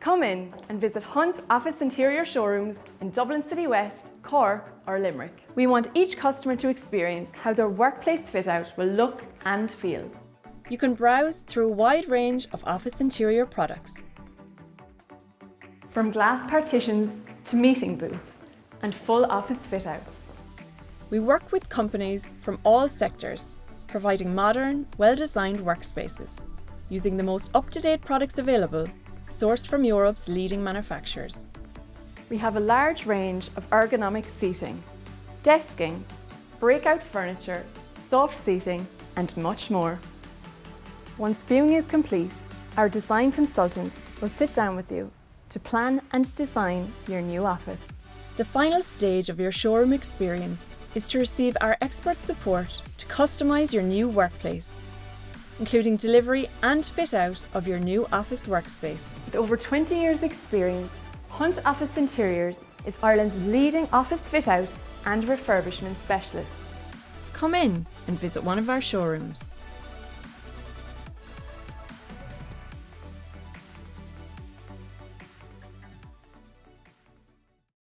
Come in and visit Hunt Office Interior showrooms in Dublin City West, Cork or Limerick. We want each customer to experience how their workplace fit out will look and feel. You can browse through a wide range of office interior products. From glass partitions to meeting booths and full office fit outs. We work with companies from all sectors, providing modern, well-designed workspaces, using the most up-to-date products available, sourced from Europe's leading manufacturers. We have a large range of ergonomic seating, desking, breakout furniture, soft seating and much more. Once viewing is complete, our design consultants will sit down with you to plan and design your new office. The final stage of your showroom experience is to receive our expert support to customise your new workplace, including delivery and fit out of your new office workspace. With over 20 years experience, Hunt Office Interiors is Ireland's leading office fit out and refurbishment specialist. Come in and visit one of our showrooms.